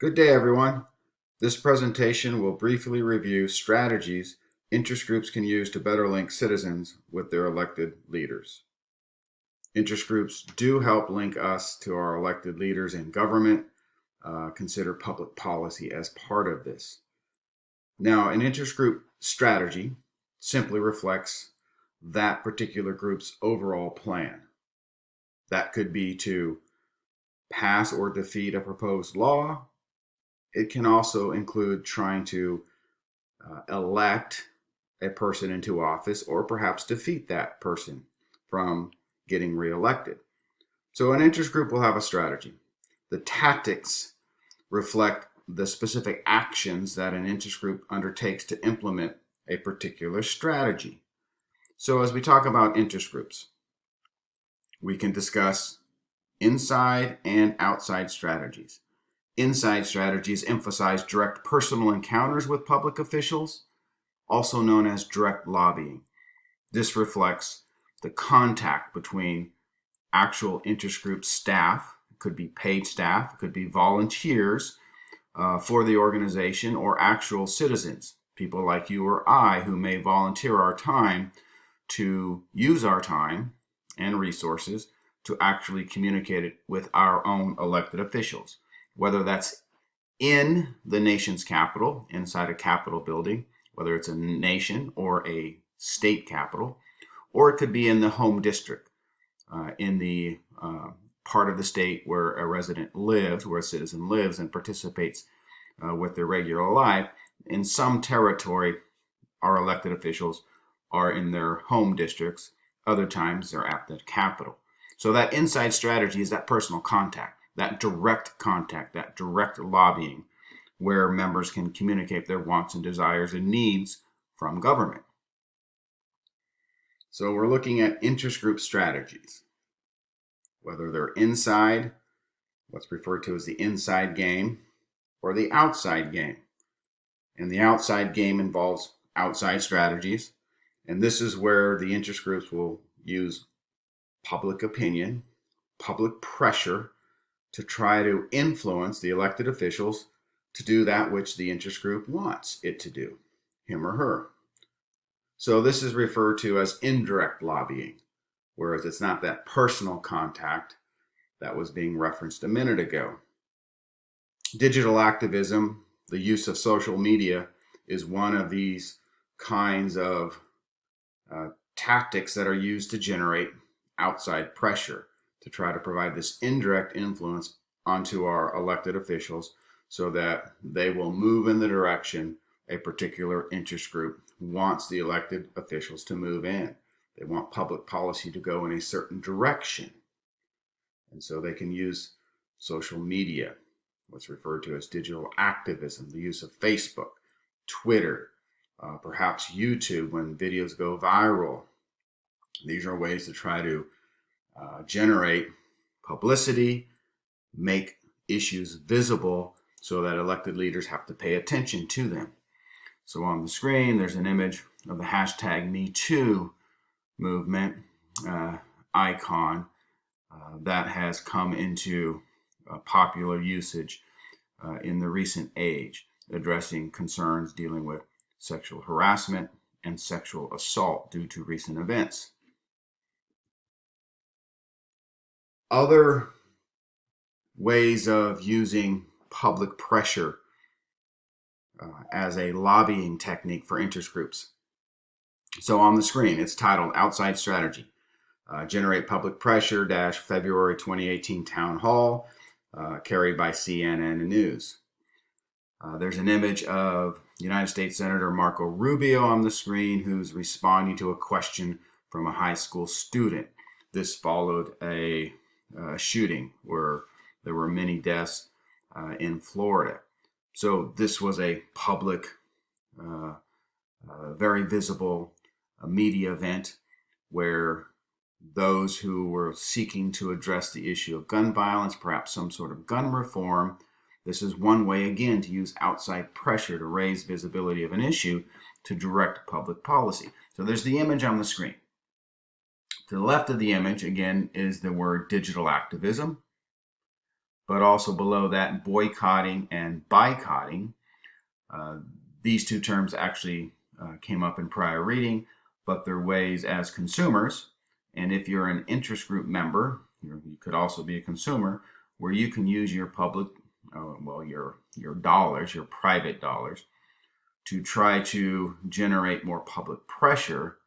Good day, everyone. This presentation will briefly review strategies interest groups can use to better link citizens with their elected leaders. Interest groups do help link us to our elected leaders in government. Uh, consider public policy as part of this. Now, an interest group strategy simply reflects that particular group's overall plan. That could be to pass or defeat a proposed law, it can also include trying to uh, elect a person into office or perhaps defeat that person from getting reelected. So an interest group will have a strategy. The tactics reflect the specific actions that an interest group undertakes to implement a particular strategy. So as we talk about interest groups, we can discuss inside and outside strategies. Inside strategies emphasize direct personal encounters with public officials, also known as direct lobbying. This reflects the contact between actual interest group staff, could be paid staff, could be volunteers uh, for the organization, or actual citizens, people like you or I who may volunteer our time to use our time and resources to actually communicate it with our own elected officials whether that's in the nation's capital, inside a capital building, whether it's a nation or a state capital, or it could be in the home district, uh, in the uh, part of the state where a resident lives, where a citizen lives and participates uh, with their regular life. In some territory, our elected officials are in their home districts. Other times they're at the capital. So that inside strategy is that personal contact that direct contact, that direct lobbying, where members can communicate their wants and desires and needs from government. So we're looking at interest group strategies, whether they're inside, what's referred to as the inside game, or the outside game. And the outside game involves outside strategies. And this is where the interest groups will use public opinion, public pressure, to try to influence the elected officials to do that which the interest group wants it to do, him or her. So this is referred to as indirect lobbying, whereas it's not that personal contact that was being referenced a minute ago. Digital activism, the use of social media, is one of these kinds of uh, tactics that are used to generate outside pressure to try to provide this indirect influence onto our elected officials so that they will move in the direction a particular interest group wants the elected officials to move in. They want public policy to go in a certain direction. And so they can use social media, what's referred to as digital activism, the use of Facebook, Twitter, uh, perhaps YouTube when videos go viral. These are ways to try to uh, generate publicity, make issues visible so that elected leaders have to pay attention to them. So on the screen, there's an image of the hashtag MeToo movement uh, icon uh, that has come into uh, popular usage uh, in the recent age, addressing concerns dealing with sexual harassment and sexual assault due to recent events. Other ways of using public pressure uh, as a lobbying technique for interest groups. So on the screen, it's titled Outside Strategy. Uh, generate public pressure dash February 2018 town hall uh, carried by CNN News. Uh, there's an image of United States Senator Marco Rubio on the screen who's responding to a question from a high school student. This followed a shooting where there were many deaths uh, in Florida. So this was a public, uh, uh very visible uh, media event where those who were seeking to address the issue of gun violence, perhaps some sort of gun reform, this is one way again to use outside pressure to raise visibility of an issue to direct public policy. So there's the image on the screen. To the left of the image, again, is the word digital activism. but also below that, boycotting and boycotting. Uh, these two terms actually uh, came up in prior reading, but they're ways as consumers. And if you're an interest group member, you could also be a consumer, where you can use your public, uh, well, your your dollars, your private dollars, to try to generate more public pressure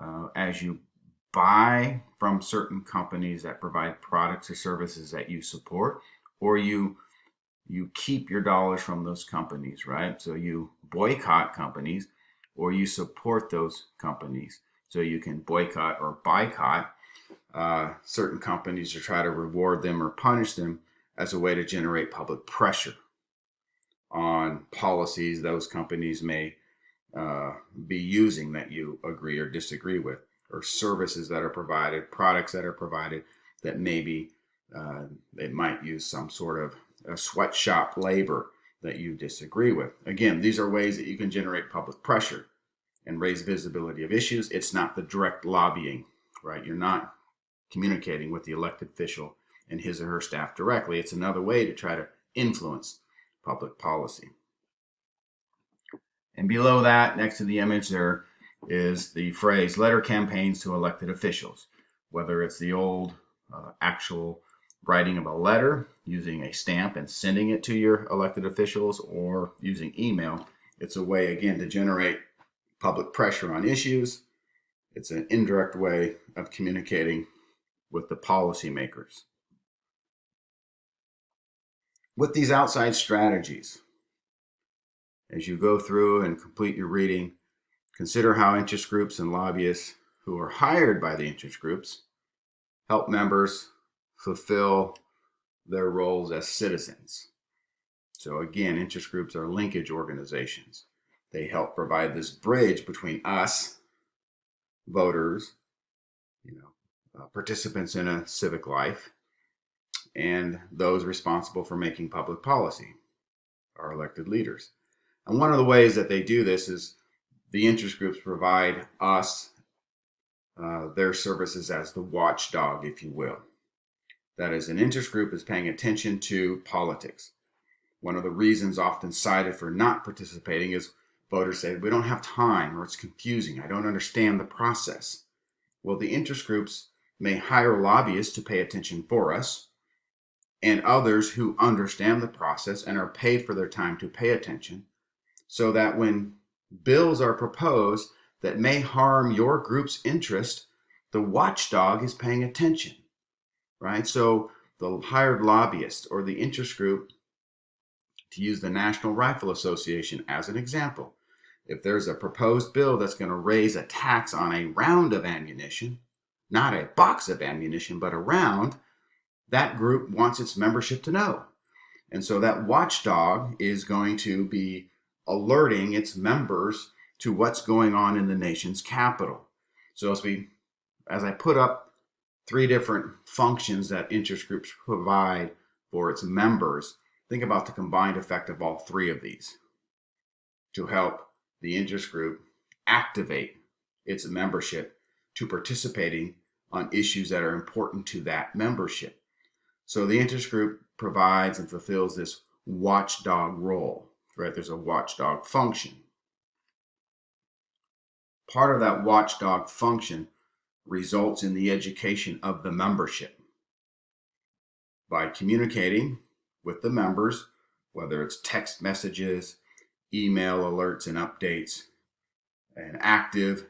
uh, as you buy from certain companies that provide products or services that you support, or you you keep your dollars from those companies, right? So you boycott companies or you support those companies. So you can boycott or boycott uh, certain companies to try to reward them or punish them as a way to generate public pressure on policies those companies may uh, be using that you agree or disagree with, or services that are provided, products that are provided that maybe uh, might use some sort of a sweatshop labor that you disagree with. Again, these are ways that you can generate public pressure and raise visibility of issues. It's not the direct lobbying, right? You're not communicating with the elected official and his or her staff directly. It's another way to try to influence public policy. And below that, next to the image, there is the phrase letter campaigns to elected officials, whether it's the old uh, actual writing of a letter using a stamp and sending it to your elected officials or using email. It's a way, again, to generate public pressure on issues. It's an indirect way of communicating with the policymakers. With these outside strategies, as you go through and complete your reading, consider how interest groups and lobbyists who are hired by the interest groups help members fulfill their roles as citizens. So again, interest groups are linkage organizations. They help provide this bridge between us, voters, you know, uh, participants in a civic life, and those responsible for making public policy, our elected leaders. And one of the ways that they do this is the interest groups provide us uh, their services as the watchdog, if you will. That is, an interest group is paying attention to politics. One of the reasons often cited for not participating is voters say, we don't have time or it's confusing. I don't understand the process. Well, the interest groups may hire lobbyists to pay attention for us and others who understand the process and are paid for their time to pay attention so that when bills are proposed that may harm your group's interest, the watchdog is paying attention right? So the hired lobbyist or the interest group, to use the National Rifle Association as an example, if there's a proposed bill that's going to raise a tax on a round of ammunition, not a box of ammunition, but a round, that group wants its membership to know. And so that watchdog is going to be alerting its members to what's going on in the nation's capital. So as we, as I put up three different functions that interest groups provide for its members, think about the combined effect of all three of these to help the interest group activate its membership to participating on issues that are important to that membership. So the interest group provides and fulfills this watchdog role, right? There's a watchdog function. Part of that watchdog function results in the education of the membership. By communicating with the members, whether it's text messages, email alerts and updates, an active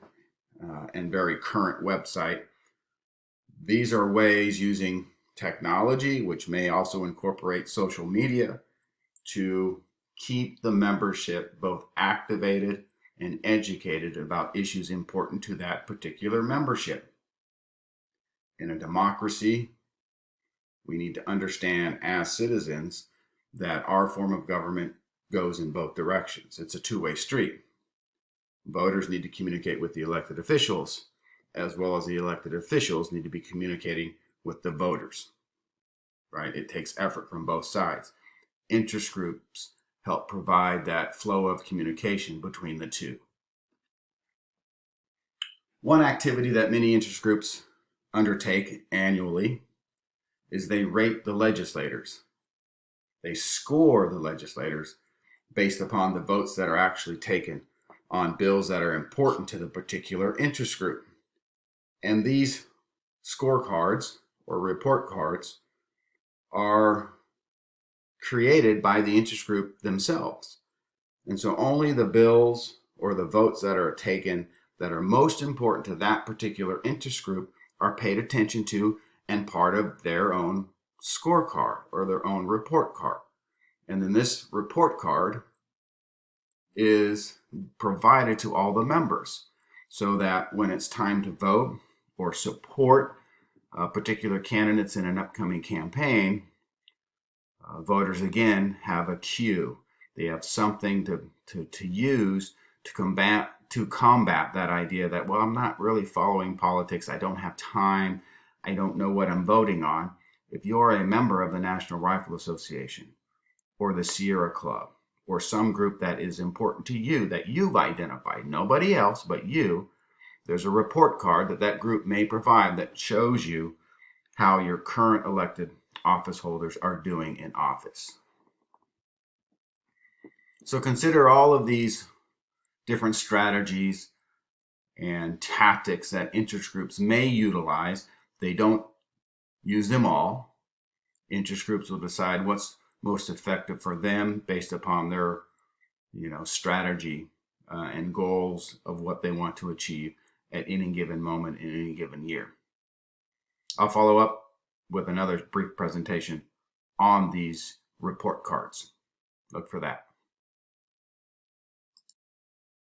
uh, and very current website. These are ways using technology, which may also incorporate social media, to keep the membership both activated and educated about issues important to that particular membership. In a democracy, we need to understand as citizens that our form of government goes in both directions. It's a two-way street. Voters need to communicate with the elected officials, as well as the elected officials need to be communicating with the voters, right? It takes effort from both sides. Interest groups help provide that flow of communication between the two. One activity that many interest groups undertake annually is they rate the legislators They score the legislators based upon the votes that are actually taken on bills that are important to the particular interest group. And these scorecards or report cards are created by the interest group themselves. And so only the bills or the votes that are taken that are most important to that particular interest group are paid attention to and part of their own scorecard or their own report card. And then this report card is provided to all the members so that when it's time to vote or support uh, particular candidates in an upcoming campaign, uh, voters again have a cue. They have something to, to, to use to combat to combat that idea that well I'm not really following politics. I don't have time. I don't know what I'm voting on. If you're a member of the National Rifle Association or the Sierra Club or some group that is important to you that you've identified, nobody else but you, there's a report card that that group may provide that shows you how your current elected office holders are doing in office. So consider all of these different strategies and tactics that interest groups may utilize. They don't use them all. Interest groups will decide what's most effective for them based upon their you know strategy uh, and goals of what they want to achieve at any given moment in any given year. I'll follow up with another brief presentation on these report cards. Look for that.